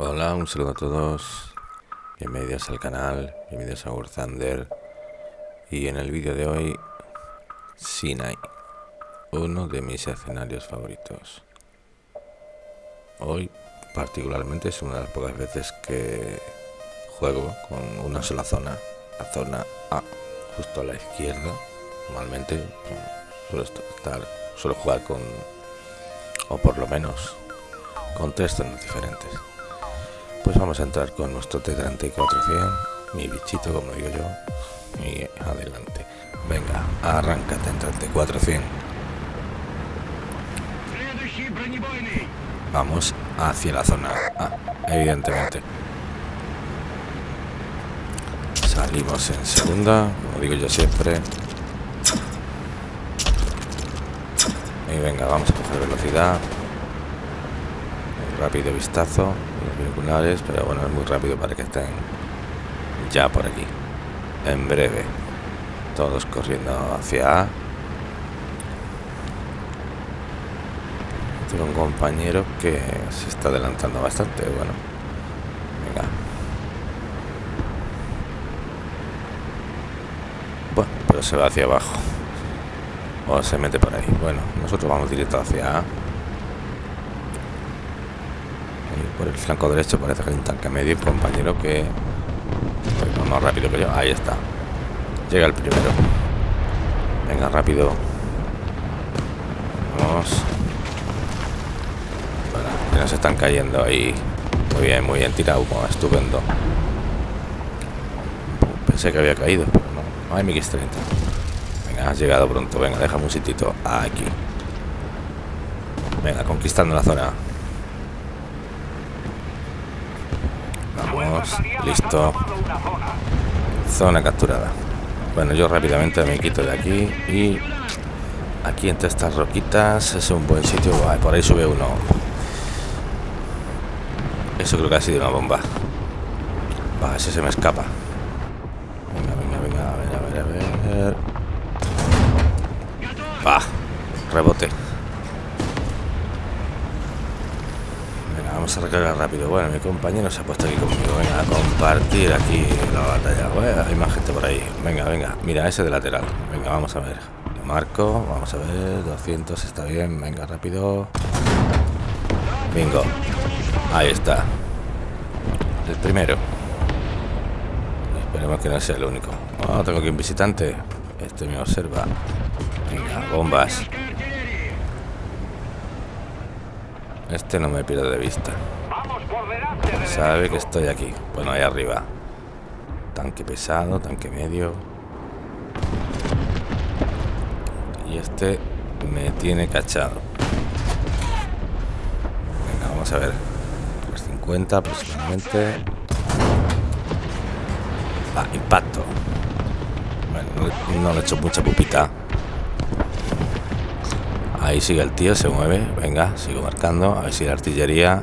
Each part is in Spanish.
Hola, un saludo a todos. Bienvenidos al canal, bienvenidos a War Thunder. Y en el vídeo de hoy, Sinai, uno de mis escenarios favoritos. Hoy, particularmente, es una de las pocas veces que juego con una sola zona, la zona A, justo a la izquierda. Normalmente suelo estar, suelo jugar con, o por lo menos, con tres zonas diferentes. Pues vamos a entrar con nuestro T-3400, mi bichito como digo yo, y adelante. Venga, arráncate en T-400. Vamos hacia la zona A, evidentemente. Salimos en segunda, como digo yo siempre. Y venga, vamos a coger velocidad. Rápido vistazo binoculares, pero bueno, es muy rápido para que estén ya por aquí. En breve. Todos corriendo hacia A. Tengo un compañero que se está adelantando bastante. Bueno, venga. Bueno, pero se va hacia abajo. O se mete por ahí. Bueno, nosotros vamos directo hacia. Por el flanco derecho parece que hay un tanque medio un compañero que pues, más rápido que yo. Ahí está. Llega el primero. Venga rápido. Vamos. Bueno, nos están cayendo ahí. Muy bien muy bien tirado estupendo. Pensé que había caído no. Hay MX-30 venga has llegado pronto. Venga déjame un sitito aquí. Venga conquistando la zona listo. Zona capturada. Bueno, yo rápidamente me quito de aquí y aquí entre estas roquitas es un buen sitio. por ahí sube uno. Eso creo que ha sido una bomba. Va, ese se me escapa. Venga, venga, venga, a ver, a ver, a ver. Va, rebote. Vamos a recargar rápido. Bueno, mi compañero se ha puesto aquí conmigo. Venga, a compartir aquí la batalla. Bueno, hay más gente por ahí. Venga, venga. Mira, ese de lateral. Venga, vamos a ver. Lo marco. Vamos a ver. 200 está bien. Venga, rápido. Bingo. Ahí está. El primero. Esperemos que no sea el único. Oh, tengo aquí un visitante. Este me observa. Venga, bombas. Este no me pierde de vista. Sabe que estoy aquí. Bueno, ahí arriba. Tanque pesado, tanque medio. Y este me tiene cachado. Venga, vamos a ver. 50 aproximadamente. Ah, impacto. Bueno, no le he hecho mucha pupita. Ahí sigue el tío, se mueve. Venga, sigo marcando. A ver si la artillería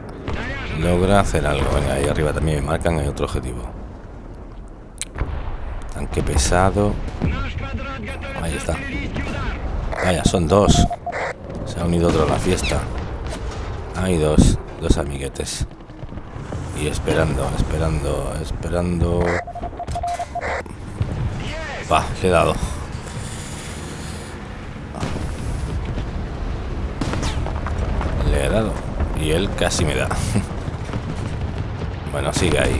logra hacer algo. Venga, ahí arriba también me marcan. Hay otro objetivo. Tanque pesado. Ahí está. Vaya, son dos. Se ha unido otro a la fiesta. Hay dos. Dos amiguetes. Y esperando, esperando, esperando. Va, le he. Y él casi me da. bueno, sigue ahí.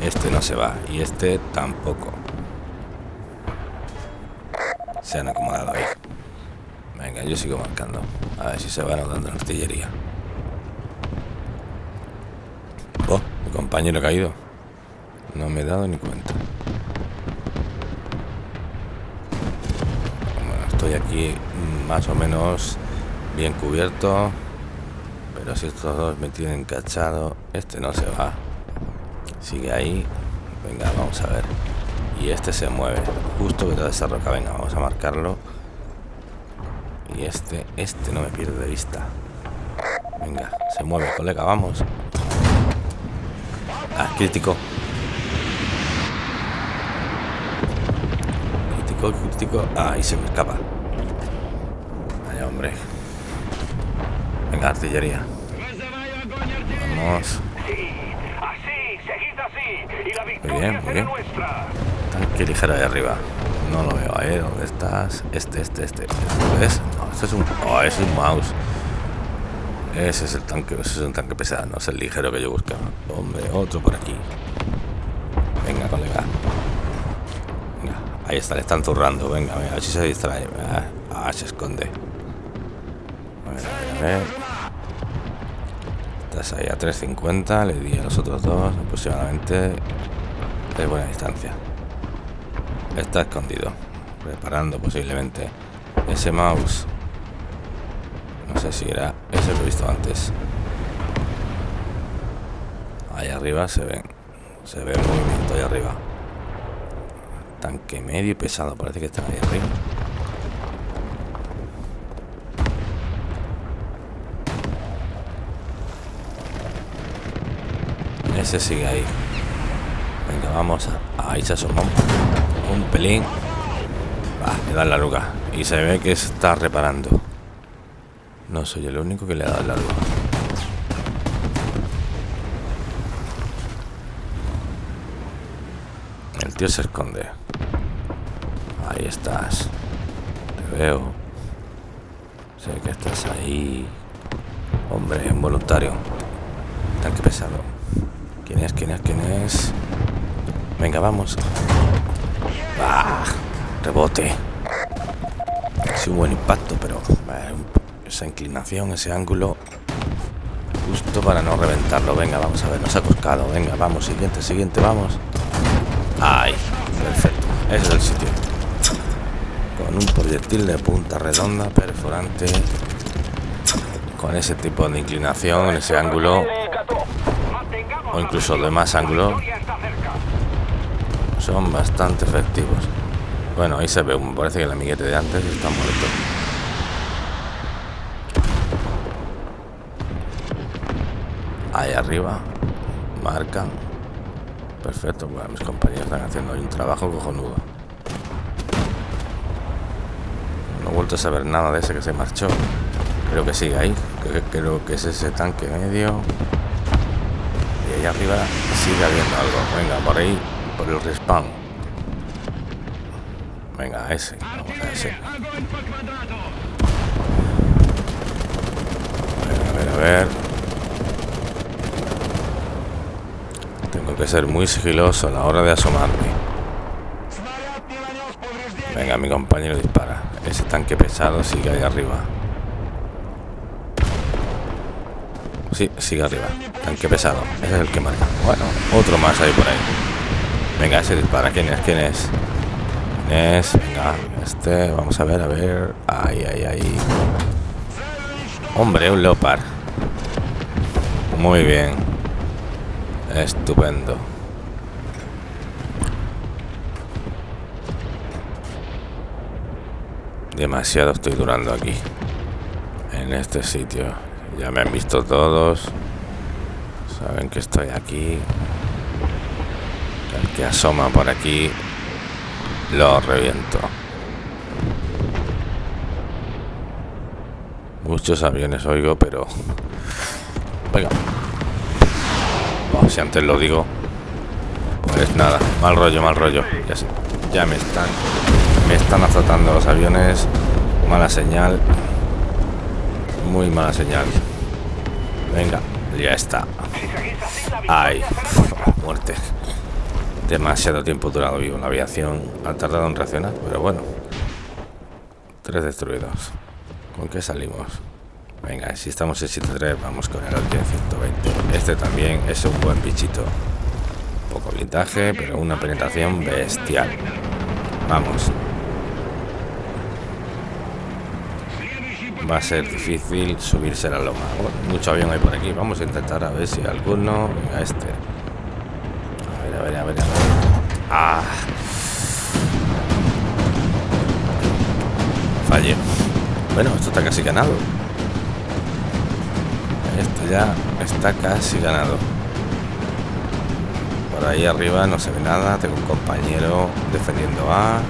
Este no se va. Y este tampoco. Se han acomodado ahí. Venga, yo sigo marcando. A ver si se van dando la artillería. Oh, mi compañero ha caído. No me he dado ni cuenta. Bueno, estoy aquí más o menos bien cubierto. Pero estos dos me tienen cachado, este no se va. Sigue ahí. Venga, vamos a ver. Y este se mueve. Justo detrás de esa roca. Venga, vamos a marcarlo. Y este, este no me pierde de vista. Venga, se mueve, colega, vamos. Ah, crítico. Crítico, crítico. Ah, ahí se me escapa. Vaya, hombre. Venga, artillería. Vamos. Muy bien, muy bien. Tanque ligero ahí arriba. No lo veo, ¿eh? ¿Dónde estás? Este, este, este. ¿Este es? No, este es un... Oh, ese es un mouse. Ese es el tanque, ese es un tanque pesado, no es el ligero que yo buscaba. Hombre, otro por aquí. Venga, colega. Venga, ahí está, le están zurrando. Venga, a ver si se distrae. Ah, se esconde. A ver, a ver. Ahí a 3.50, le di a los otros dos aproximadamente. Es buena distancia. Está escondido. Preparando posiblemente ese mouse. No sé si era ese que he visto antes. Ahí arriba se ven. Se ve el movimiento ahí arriba. Tanque medio y pesado. Parece que está ahí arriba. Ese sigue ahí. Venga, vamos. Ahí se asoma un pelín. Va, le da la luga. Y se ve que está reparando. No soy el único que le ha dado la luga. El tío se esconde. Ahí estás. Te veo. Sé que estás ahí. Hombre, involuntario. Tanque pesado. ¿Quién es? ¿Quién es? ¿Quién es? Venga, vamos. Ah, rebote. Sí, un buen impacto, pero esa inclinación, ese ángulo, justo para no reventarlo. Venga, vamos a ver, nos ha coscado. Venga, vamos, siguiente, siguiente, vamos. Ay, perfecto. Ese es el sitio. Con un proyectil de punta redonda, perforante, con ese tipo de inclinación, ese ángulo, o incluso de más ángulo, son bastante efectivos. Bueno, ahí se ve, me parece que el amiguete de antes está muerto. Ahí arriba, marcan. Perfecto, bueno, mis compañeros están haciendo ahí un trabajo cojonudo. No he vuelto a saber nada de ese que se marchó. Creo que sigue ahí. Creo que es ese tanque medio. Arriba sigue habiendo algo. Venga, por ahí por el respawn. Venga, ese. Ese. A a ver, a ver. Tengo que ser muy sigiloso a la hora de asomarme. Venga, mi compañero dispara. Ese tanque pesado sigue ahí arriba. Sí, sigue arriba. Tanque pesado. Ese es el que marca. Bueno, otro más ahí por ahí. Venga, ese dispara. ¿Quién es? ¿Quién es? ¿Quién es? Venga, este. Vamos a ver, a ver. Ahí, ahí, ahí. Hombre, un leopard. Muy bien. Estupendo. Demasiado estoy durando aquí. En este sitio. Ya me han visto todos. Saben que estoy aquí que asoma por aquí lo reviento. Muchos aviones oigo, pero... Venga. si antes lo digo, pues nada, mal rollo, mal rollo. Ya, ya me están... Me están azotando los aviones. Mala señal. Muy mala señal. Venga, ya está. Ay, muerte demasiado tiempo durado vivo la aviación. Ha tardado en reaccionar, pero bueno. Tres destruidos. ¿Con qué salimos? Venga, si estamos en 7-3, vamos con el Altia 120. Este también es un buen bichito. Poco blindaje, pero una penetración bestial. Vamos. Va a ser difícil subirse a la loma. mucho avión hay por aquí. Vamos a intentar a ver si alguno... Venga, este a ver, a ver, a ver. Ah. Fallé. Bueno, esto está casi ganado. Esto ya está casi ganado. Por ahí arriba no se ve nada. Tengo un compañero defendiendo A.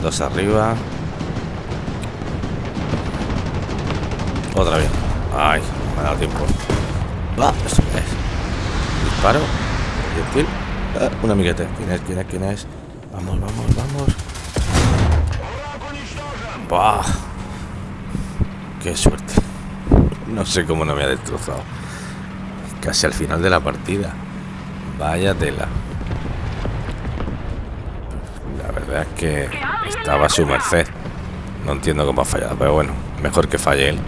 Dos arriba. Otra vez. Ay, me ha dado tiempo. Va, esto es. Disparo. Ah, un amiguete. ¿Quién es? ¿Quién es? ¿Quién es? Vamos, vamos, vamos. ¡Bah! ¡Qué suerte! No sé cómo no me ha destrozado. Casi al final de la partida. Vaya tela. La verdad es que estaba a su merced. No entiendo cómo ha fallado, pero bueno, mejor que falle él.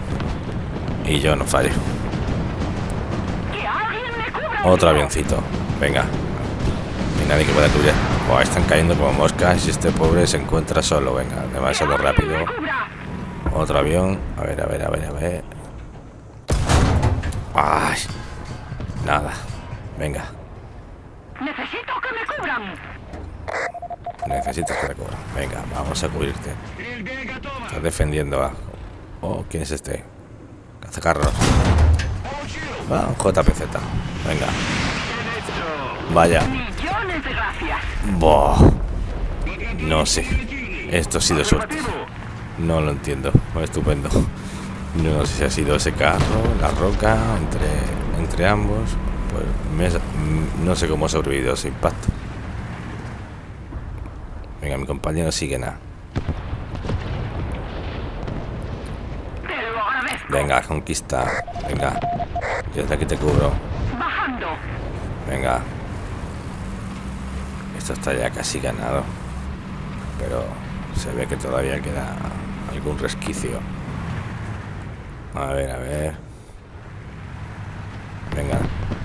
Y yo no fallo. Otro avioncito. Venga. Y nadie que pueda cubrir. están cayendo como moscas y este pobre se encuentra solo. Venga, demasiado rápido. Otro avión. A ver, a ver, a ver, a ver. Ay. Nada. Venga. Necesito que me cubran. Necesitas que te cubran. Venga, vamos a cubrirte. Estás defendiendo a... Oh, ¿quién es este? Cazacarros. Ah, JPZ. Venga. Vaya. No sé. Esto ha sido suerte. No lo entiendo. Estupendo. No sé si ha sido ese carro, la roca, entre, entre ambos. Pues no sé cómo ha sobrevivido ese impacto. Venga, mi compañero sigue nada. Venga, conquista. Venga. Yo desde aquí te cubro. Venga. Esto está ya casi ganado. Pero se ve que todavía queda algún resquicio. A ver, a ver. Venga,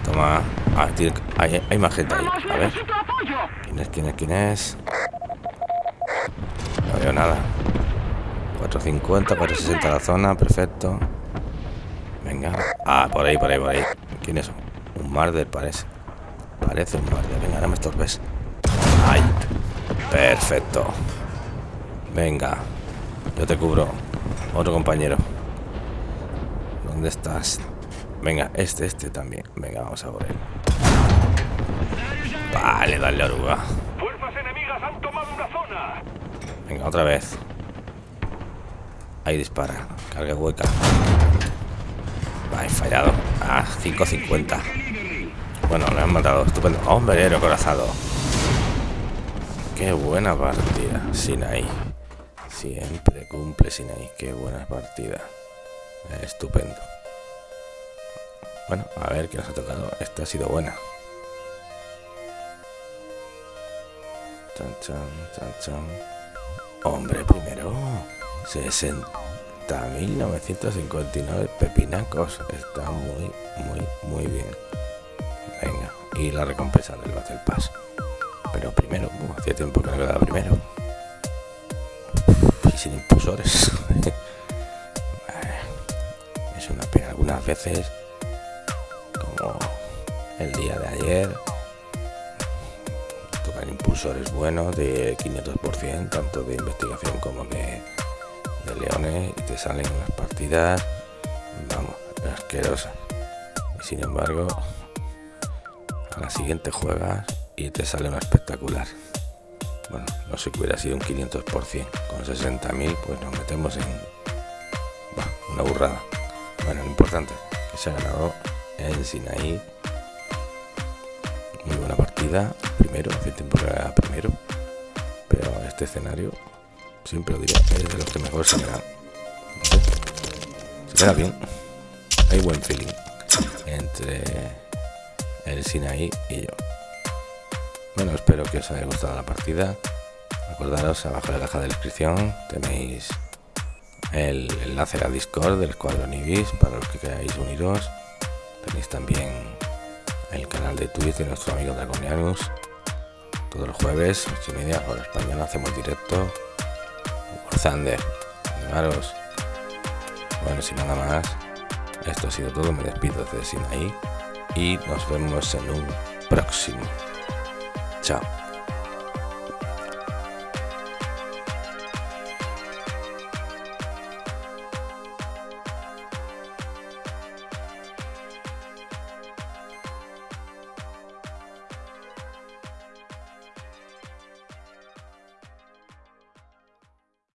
toma. Ah, hay, hay, más gente ahí. A ver. ¿Quién es? ¿Quién es? ¿Quién es? No veo nada. 450, 460 la zona, perfecto. Venga. Ah, por ahí, por ahí, por ahí. ¿Quién es? Un Marder parece. Parece un Marder. Venga, ahora me estorbes. ¡Ay! Perfecto. Venga. Yo te cubro. Otro compañero. ¿Dónde estás? Venga, este, este también. Venga, vamos a por él. Vale, dale oruga. Fuerzas enemigas han tomado una zona. Venga, otra vez. Ahí dispara. Carga hueca. Fallado. Ah, 5.50. Bueno, le han matado. Estupendo. Hombre, corazado. Qué buena partida. Sin ahí. Siempre cumple sin ahí. Qué buena partida. Estupendo. Bueno, a ver qué nos ha tocado. Esta ha sido buena. Chan, chan, chan, chan. Hombre, primero. 60.959 pepinacos. Está muy, muy, muy bien. Venga. Y la recompensa del Battle Pass. Pero primero, uh, hacía tiempo que no quedaba primero. Sin impulsores. es una pena. Algunas veces, como el día de ayer, tocan impulsores buenos de 500%, tanto de investigación como de, de leones, y te salen unas partidas, vamos, asquerosas. Y sin embargo, a la siguiente juegas y te sale una espectacular. Bueno, no sé que hubiera sido un 500%. Con 60.000 pues nos metemos en una burrada. Bueno, lo importante que se ha ganado en Sinaí. Muy buena partida. Primero, hace tiempo que era primero. Pero este escenario, siempre lo diré, es de los que mejor se me. Se queda bien. Hay buen feeling entre el Sinaí y yo. Bueno, espero que os haya gustado la partida. Acordaros, abajo en la caja de descripción tenéis el enlace a Discord del Escuadrón Ibis para los que queráis uniros. Tenéis también el canal de Twitch de nuestro amigo Dragonianus. Todos los jueves, 8 y media, hora española, hacemos directo. Thunder, animaros. Bueno, sin nada más, esto ha sido todo. Me despido desde Sinaí y nos vemos en un próximo. Chao.